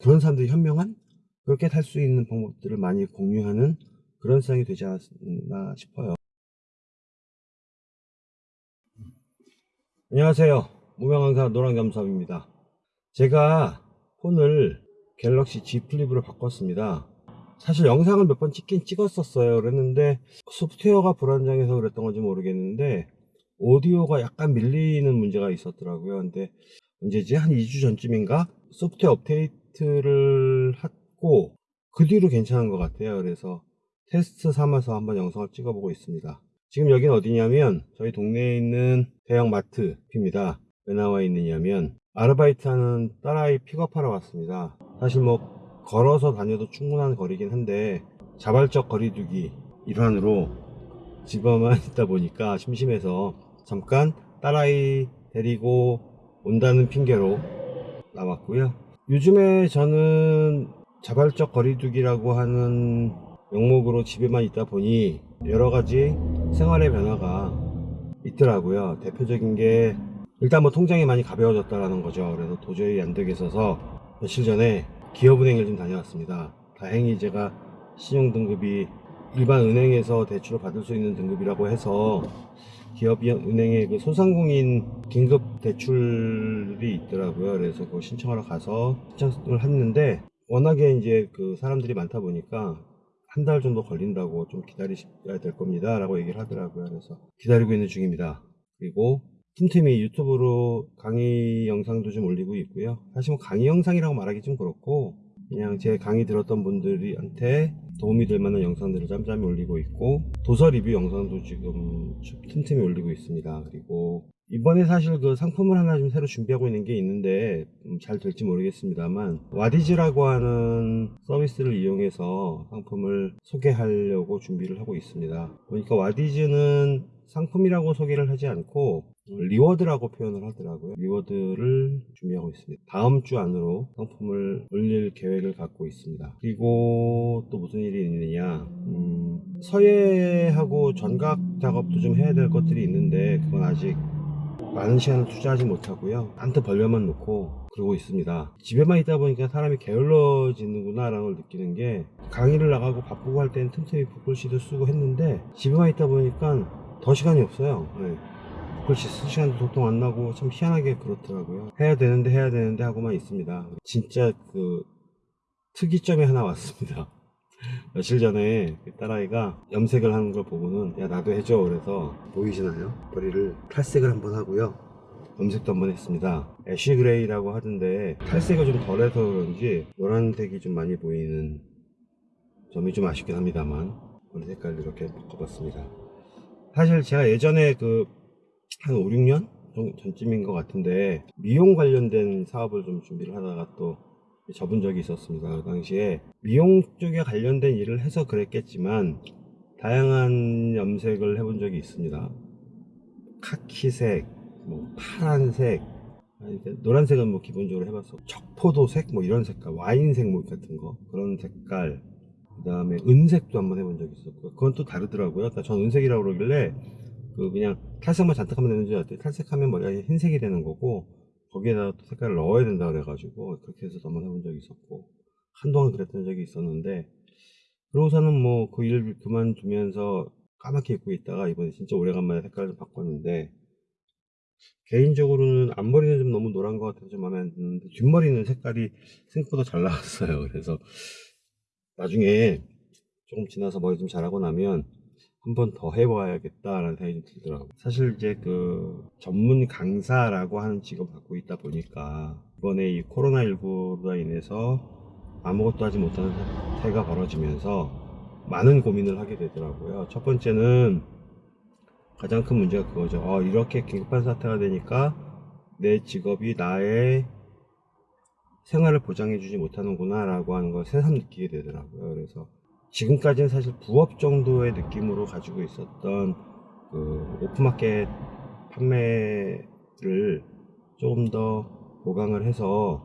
그런 사람들이 현명한 그렇게 살수 있는 방법들을 많이 공유하는 그런 세상이 되지 않았나 싶어요. 안녕하세요. 무명강사 노랑겸섭입니다. 제가 폰을 갤럭시 G 플립으로 바꿨습니다. 사실 영상을 몇 번 찍긴 찍었었어요. 그랬는데 소프트웨어가 불안정해서 그랬던 건지 모르겠는데 오디오가 약간 밀리는 문제가 있었더라고요. 근데 언제지? 한 2주 전쯤인가? 소프트웨어 업데이트 를 했고 그 뒤로 괜찮은 것 같아요. 그래서 테스트 삼아서 한번 영상을 찍어보고 있습니다. 지금 여긴 어디냐면 저희 동네에 있는 대형 마트 입니다. 왜 나와 있느냐면 아르바이트 하는 딸아이 픽업하러 왔습니다. 사실 뭐 걸어서 다녀도 충분한 거리긴 한데 자발적 거리두기 일환으로 집에만 있다 보니까 심심해서 잠깐 딸아이 데리고 온다는 핑계로 나왔고요. 요즘에 저는 자발적 거리두기라고 하는 명목으로 집에만 있다 보니 여러 가지 생활의 변화가 있더라고요. 대표적인 게 일단 뭐 통장이 많이 가벼워졌다라는 거죠. 그래서 도저히 안 되겠어서 며칠 전에 기업은행을 좀 다녀왔습니다. 다행히 제가 신용등급이 일반 은행에서 대출을 받을 수 있는 등급이라고 해서 기업은행의 그 소상공인 긴급 대출이 있더라고요. 그래서 그거 신청하러 가서 신청을 했는데 워낙에 이제 그 사람들이 많다 보니까 한 달 정도 걸린다고 좀 기다리셔야 될 겁니다. 라고 얘기를 하더라고요. 그래서 기다리고 있는 중입니다. 그리고 틈틈이 유튜브로 강의 영상도 좀 올리고 있고요. 사실 뭐 강의 영상이라고 말하기 좀 그렇고 그냥 제 강의 들었던 분들한테 도움이 될 만한 영상들을 짬짬이 올리고 있고 도서 리뷰 영상도 지금 틈틈이 올리고 있습니다. 그리고 이번에 사실 그 상품을 하나 좀 새로 준비하고 있는 게 있는데 음, 잘 될지 모르겠습니다만 와디즈라고 하는 서비스를 이용해서 상품을 소개하려고 준비를 하고 있습니다. 보니까 와디즈는 상품이라고 소개를 하지 않고 reward라고 표현을 하더라고요. reward를 준비하고 있습니다. 다음 주 안으로 상품을 올릴 계획을 갖고 있습니다. 그리고 또 무슨 일이 있느냐? 음, 서예하고 전각 작업도 좀 해야 될 것들이 있는데 그건 아직 많은 시간을 투자하지 못하고요. 한테 벌려만 놓고 그러고 있습니다. 집에만 있다 보니까 사람이 게을러지는구나 라는 걸 느끼는 게 강의를 나가고 바쁘고 할 때는 틈틈이 북글씨도 쓰고 했는데 집에만 있다 보니까 더 시간이 없어요. 네. 글씨 쓸 시간도 도통 안 나고 참 희한하게 그렇더라고요. 해야 되는데 해야 되는데 하고만 있습니다. 진짜 그 특이점이 하나 왔습니다. 며칠 전에 그 딸아이가 염색을 하는 걸 보고는 야 나도 해줘 그래서 보이시나요? 머리를 탈색을 한번 하고요. 염색도 한번 했습니다. ash gray라고 하던데 탈색을 좀 덜해서 그런지 노란색이 좀 많이 보이는 점이 좀 아쉽긴 합니다만 머리 색깔 이렇게 바꿔봤습니다. 사실 제가 예전에 그 한 5, 6년 전쯤인 것 같은데 미용 관련된 사업을 좀 준비를 하다가 또 접은 적이 있었습니다. 그 당시에 미용 쪽에 관련된 일을 해서 그랬겠지만 다양한 염색을 해본 적이 있습니다. 카키색, 뭐 파란색, 노란색은 뭐 기본적으로 해봤어. 척포도색, 뭐 이런 색깔, 와인색 뭐 같은 거 그런 색깔. 그 다음에 은색도 한번 해본 적이 있었고요. 그건 또 다르더라고요. 그러니까 전 은색이라고 그러길래 그 그냥 탈색만 잔뜩 하면 되는 줄 알았더니 탈색하면 머리가 흰색이 되는 거고 거기에다 또 색깔을 넣어야 된다 그래가지고 그렇게 해서 한번 해본 적이 있었고 한동안 그랬던 적이 있었는데 그러고서는 뭐 그 일 그만두면서 까맣게 입고 있다가 이번에 진짜 오래간만에 색깔을 좀 바꿨는데 개인적으로는 앞머리는 좀 너무 노란 것 같아서 좀 마음에 안 드는데 뒷머리는 색깔이 생각보다 잘 나왔어요. 그래서 나중에 조금 지나서 머리 좀 자라고 나면 한 번 더 해봐야겠다라는 생각이 좀 들더라고요. 사실 이제 그 전문 강사라고 하는 직업을 갖고 있다 보니까 이번에 이 코로나19로 인해서 아무것도 하지 못하는 사태가 벌어지면서 많은 고민을 하게 되더라고요. 첫 번째는 가장 큰 문제가 그거죠. 어, 이렇게 긴급한 사태가 되니까 내 직업이 나의 생활을 보장해주지 못하는구나 라고 하는 걸 새삼 느끼게 되더라고요. 그래서 지금까지는 사실 부업 정도의 느낌으로 가지고 있었던 그 오픈마켓 판매를 조금 더 보강을 해서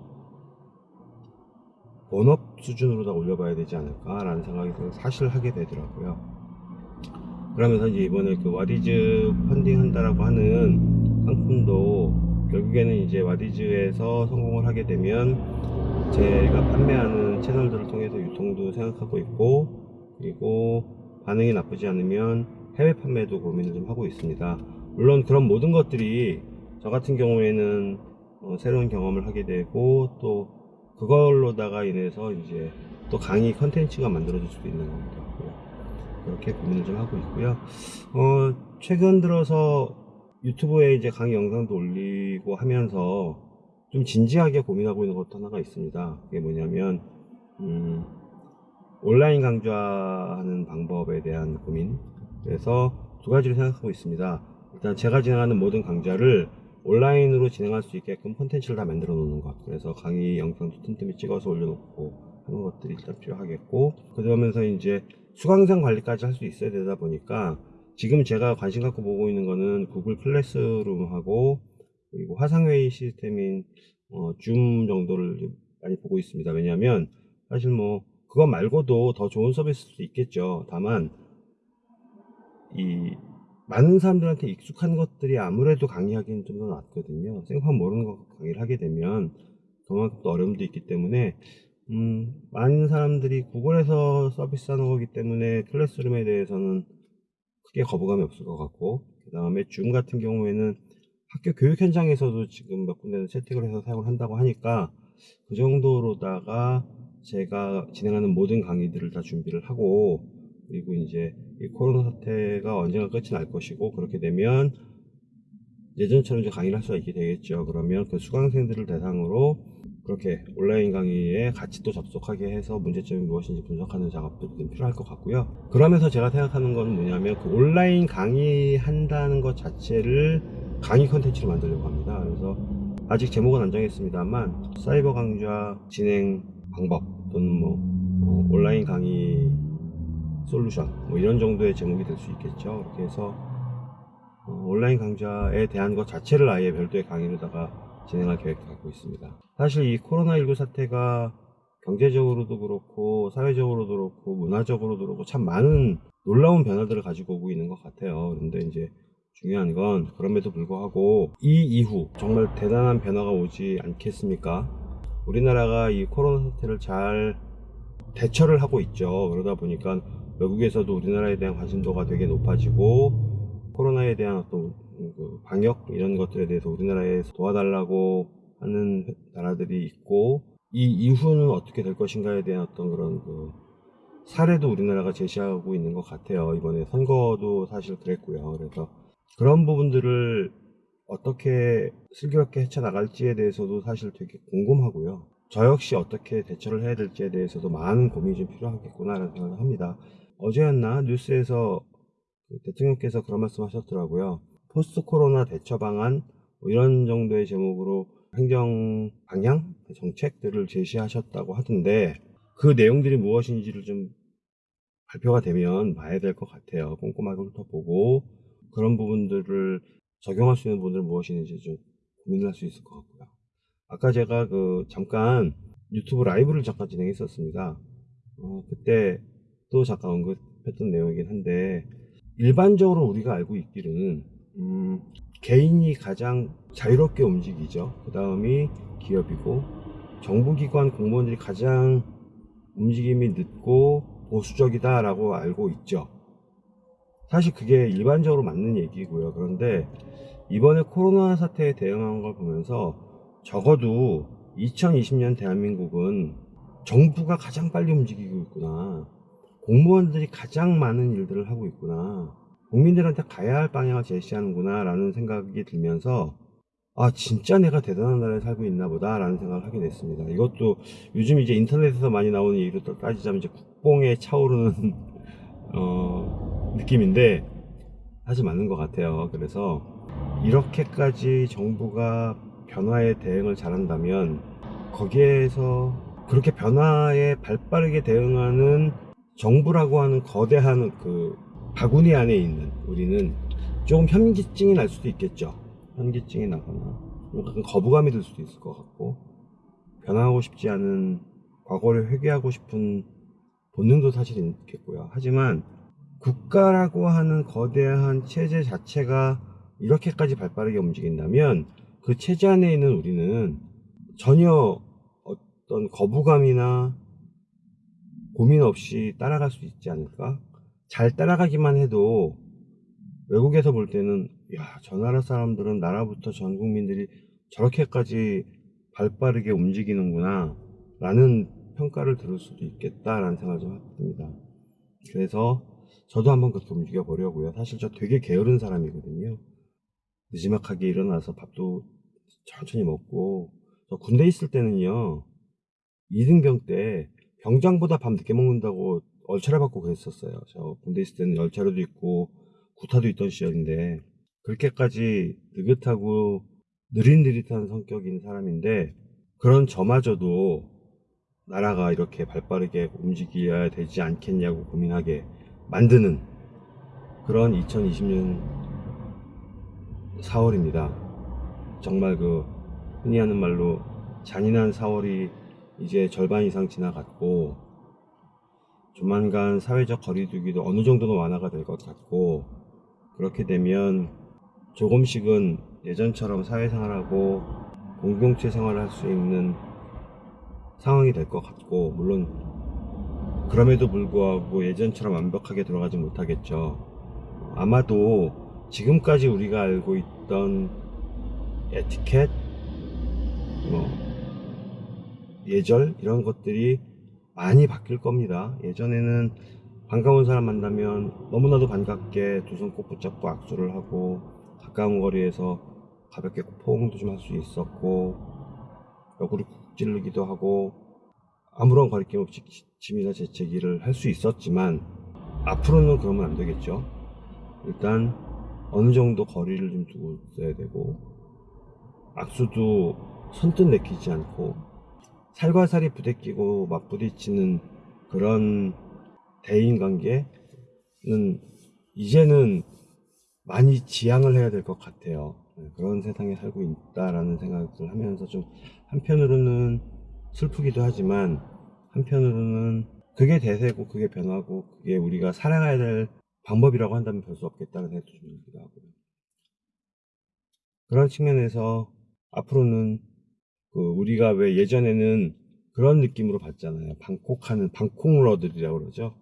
본업 수준으로 다 올려봐야 되지 않을까라는 생각이 사실 하게 되더라고요. 그러면서 이제 이번에 그 와디즈 펀딩 한다라고 하는 상품도 결국에는 이제 와디즈에서 성공을 하게 되면 제가 판매하는 채널들을 통해서 유통도 생각하고 있고 그리고 반응이 나쁘지 않으면 해외 판매도 고민을 좀 하고 있습니다. 물론 그런 모든 것들이 저 같은 경우에는 어, 새로운 경험을 하게 되고 또 그걸로다가 인해서 이제 또 강의 컨텐츠가 만들어질 수도 있는 겁니다. 그렇게 고민을 좀 하고 있고요. 어, 최근 들어서 유튜브에 이제 강의 영상도 올리고 하면서 좀 진지하게 고민하고 있는 것도 하나가 있습니다. 그게 뭐냐면, 음, 온라인 강좌하는 방법에 대한 고민. 그래서 두 가지를 생각하고 있습니다. 일단 제가 진행하는 모든 강좌를 온라인으로 진행할 수 있게끔 콘텐츠를 다 만들어 놓는 것. 그래서 강의 영상도 틈틈이 찍어서 올려놓고 하는 것들이 일단 필요하겠고, 그러면서 이제 수강생 관리까지 할 수 있어야 되다 보니까 지금 제가 관심 갖고 보고 있는 거는 구글 클래스룸하고 그리고 화상회의 시스템인 어, 줌 정도를 많이 보고 있습니다. 왜냐하면 사실 뭐 그것 말고도 더 좋은 서비스도 있겠죠. 다만 이 많은 사람들한테 익숙한 것들이 아무래도 강의하기는 좀 더 낫거든요. 생판 모르는 거 강의를 하게 되면 그만큼 또 어려움도 있기 때문에 음, 많은 사람들이 구글에서 서비스하는 거기 때문에 클래스룸에 대해서는 크게 거부감이 없을 것 같고 그 다음에 줌 같은 경우에는 학교 교육 현장에서도 지금 몇 군데는 채택을 해서 사용을 한다고 하니까 그 정도로다가 제가 진행하는 모든 강의들을 다 준비를 하고 그리고 이제 이 코로나 사태가 언젠가 끝이 날 것이고 그렇게 되면 예전처럼 이제 강의를 할 수가 있게 되겠죠. 그러면 그 수강생들을 대상으로 그렇게 온라인 강의에 같이 또 접속하게 해서 문제점이 무엇인지 분석하는 작업도 좀 필요할 것 같고요. 그러면서 제가 생각하는 건 뭐냐면 그 온라인 강의 한다는 것 자체를 강의 컨텐츠로 만들려고 합니다. 그래서 아직 제목은 안 정했습니다만 사이버 강좌 진행 방법 또는 뭐 어, 온라인 강의 솔루션 뭐 이런 정도의 제목이 될 수 있겠죠. 그렇게 해서 어, 온라인 강좌에 대한 것 자체를 아예 별도의 강의로다가 진행할 계획을 갖고 있습니다. 사실 이 코로나19 사태가 경제적으로도 그렇고 사회적으로도 그렇고 문화적으로도 그렇고 참 많은 놀라운 변화들을 가지고 오고 있는 것 같아요. 그런데 이제 중요한 건 그럼에도 불구하고 이 이후 정말 대단한 변화가 오지 않겠습니까? 우리나라가 이 코로나 사태를 잘 대처를 하고 있죠. 그러다 보니까 외국에서도 우리나라에 대한 관심도가 되게 높아지고 코로나에 대한 어떤 그 방역 이런 것들에 대해서 우리나라에서 도와달라고 하는 나라들이 있고 이 이후는 어떻게 될 것인가에 대한 어떤 그런 그 사례도 우리나라가 제시하고 있는 것 같아요. 이번에 선거도 사실 그랬고요. 그래서 그런 부분들을 어떻게 슬기롭게 헤쳐나갈지에 대해서도 사실 되게 궁금하고요. 저 역시 어떻게 대처를 해야 될지에 대해서도 많은 고민이 좀 필요하겠구나라는 생각을 합니다. 어제였나 뉴스에서 그 대통령께서 그런 말씀 하셨더라고요. 포스트 코로나 대처 방안 뭐 이런 정도의 제목으로 행정 방향 정책들을 제시하셨다고 하던데 그 내용들이 무엇인지를 좀 발표가 되면 봐야 될 것 같아요. 꼼꼼하게 훑어보고 그런 부분들을 적용할 수 있는 부분들은 무엇인지 좀 고민을 할 수 있을 것 같고요. 아까 제가 그 잠깐 유튜브 라이브를 잠깐 진행했었습니다. 어, 그때 또 잠깐 언급했던 내용이긴 한데 일반적으로 우리가 알고 있기로는 음, 개인이 가장 자유롭게 움직이죠. 그 다음이 기업이고 정부기관 공무원들이 가장 움직임이 늦고 보수적이다라고 알고 있죠. 사실 그게 일반적으로 맞는 얘기고요. 그런데 이번에 코로나 사태에 대응한 걸 보면서 적어도 2020년 대한민국은 정부가 가장 빨리 움직이고 있구나. 공무원들이 가장 많은 일들을 하고 있구나. 국민들한테 가야 할 방향을 제시하는구나 라는 생각이 들면서 아 진짜 내가 대단한 나라에 살고 있나 보다 라는 생각을 하게 됐습니다 이것도 요즘 이제 인터넷에서 많이 나오는 얘기로 또 따지자면 이제 국뽕에 차오르는 어, 느낌인데 사실 맞는 것 같아요 그래서 이렇게까지 정부가 변화에 대응을 잘한다면 거기에서 그렇게 변화에 발빠르게 대응하는 정부라고 하는 거대한 그 바구니 안에 있는 우리는 조금 현기증이 날 수도 있겠죠. 현기증이 나거나 약간 거부감이 들 수도 있을 것 같고 변화하고 싶지 않은 과거를 회귀하고 싶은 본능도 사실 있겠고요. 하지만 국가라고 하는 거대한 체제 자체가 이렇게까지 발빠르게 움직인다면 그 체제 안에 있는 우리는 전혀 어떤 거부감이나 고민 없이 따라갈 수 있지 않을까? 잘 따라가기만 해도 외국에서 볼 때는 야, 저 나라 사람들은 나라부터 전 국민들이 저렇게까지 발빠르게 움직이는구나 라는 평가를 들을 수도 있겠다라는 생각을 좀 해봅니다. 그래서 저도 한번 그렇게 움직여 보려고요. 사실 저 되게 게으른 사람이거든요. 늦지막하게 일어나서 밥도 천천히 먹고 저 군대 있을 때는요 이등병 때 병장보다 밤 늦게 먹는다고 얼차려 받고 그랬었어요. 저 군대 있을 때는 열차로도 있고 구타도 있던 시절인데 그렇게까지 느긋하고 느릿느릿한 성격인 사람인데 그런 저마저도 나라가 이렇게 발빠르게 움직여야 되지 않겠냐고 고민하게 만드는 그런 2020년 4월입니다. 정말 그 흔히 하는 말로 잔인한 4월이 이제 절반 이상 지나갔고 조만간 사회적 거리두기도 어느 정도는 완화가 될 것 같고 그렇게 되면 조금씩은 예전처럼 사회생활하고 공동체 생활을 할 수 있는 상황이 될 것 같고 물론 그럼에도 불구하고 예전처럼 완벽하게 돌아가지 못하겠죠. 아마도 지금까지 우리가 알고 있던 에티켓, 뭐 예절 이런 것들이 많이 바뀔 겁니다. 예전에는 반가운 사람 만나면 너무나도 반갑게 두 손 꼭 붙잡고 악수를 하고 가까운 거리에서 가볍게 포옹도 좀 할 수 있었고 옆구리 쿡 찌르기도 하고 아무런 거리낌 없이 기침이나 재채기를 할 수 있었지만 앞으로는 그러면 안 되겠죠. 일단 어느 정도 거리를 좀 두고 있어야 되고 악수도 선뜻 내키지 않고 살과 살이 부대끼고 막 부딪히는 그런 대인 관계는 이제는 많이 지양을 해야 될 것 같아요. 네, 그런 세상에 살고 있다라는 생각을 하면서 좀 한편으로는 슬프기도 하지만 한편으로는 그게 대세고 그게 변하고 그게 우리가 살아가야 될 방법이라고 한다면 별 수 없겠다는 생각도 좀 들기도 하고요. 그런 측면에서 앞으로는 그 우리가 왜 예전에는 그런 느낌으로 봤잖아요. 방콕하는 방콕러들이라고 그러죠.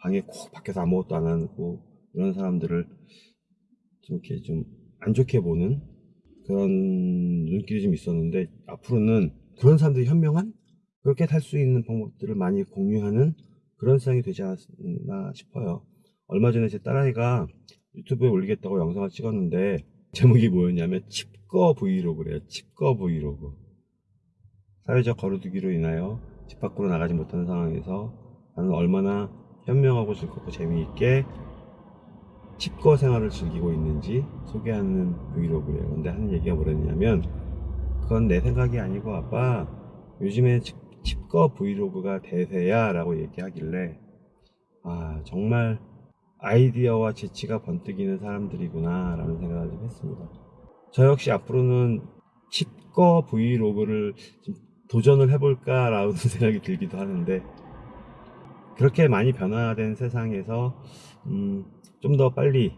방에 콕 밖에서 아무것도 안 하고 이런 사람들을 좀 이렇게 좀 안 좋게 보는 그런 눈길이 좀 있었는데 앞으로는 그런 사람들이 현명한 그렇게 살 수 있는 방법들을 많이 공유하는 그런 세상이 되지 않았나 싶어요. 얼마 전에 제 딸아이가 유튜브에 올리겠다고 영상을 찍었는데 제목이 뭐였냐면 칩거 브이로그래요. 칩거 브이로그. 사회적 거리두기로 인하여 집 밖으로 나가지 못하는 상황에서 나는 얼마나 현명하고 즐겁고 재미있게 칩거 생활을 즐기고 있는지 소개하는 브이로그래요. 근데 하는 얘기가 뭐랬냐면 그건 내 생각이 아니고 아빠 요즘에 칩, 칩거 브이로그가 대세야 라고 얘기하길래 아 정말 아이디어와 재치가 번뜩이는 사람들이구나 라는 생각을 좀 했습니다. 저 역시 앞으로는 칩거 브이로그를 좀 도전을 해볼까 라는 생각이 들기도 하는데 그렇게 많이 변화된 세상에서 음, 좀 더 빨리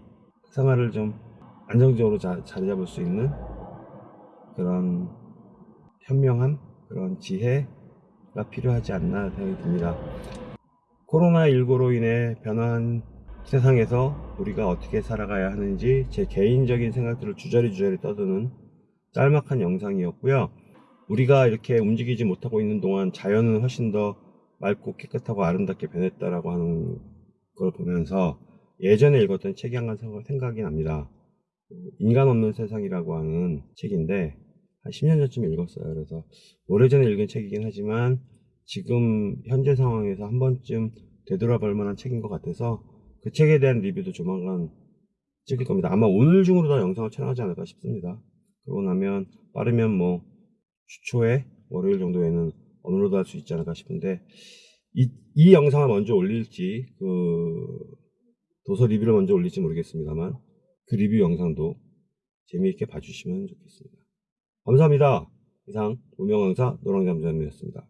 생활을 좀 안정적으로 자, 자리 잡을 수 있는 그런 현명함 그런 지혜가 필요하지 않나 생각이 듭니다. 코로나19로 인해 변화한 세상에서 우리가 어떻게 살아가야 하는지 제 개인적인 생각들을 주저리 주저리 떠드는 짤막한 영상이었고요. 우리가 이렇게 움직이지 못하고 있는 동안 자연은 훨씬 더 맑고 깨끗하고 아름답게 변했다라고 하는 걸 보면서 예전에 읽었던 책이 한 권 생각이 납니다. 인간 없는 세상이라고 하는 책인데 한 10년 전쯤 읽었어요. 그래서 오래전에 읽은 책이긴 하지만 지금 현재 상황에서 한 번쯤 되돌아볼 만한 책인 것 같아서 그 책에 대한 리뷰도 조만간 찍을 겁니다. 아마 오늘 중으로 다 영상을 촬영하지 않을까 싶습니다. 그러고 나면 빠르면 뭐 주초에 월요일 정도에는 업로드 할 수 있지 않을까 싶은데 이, 이 영상을 먼저 올릴지 그 도서 리뷰를 먼저 올릴지 모르겠습니다만 그 리뷰 영상도 재미있게 봐주시면 좋겠습니다. 감사합니다. 이상 무명강사 노랑잠잠이었습니다.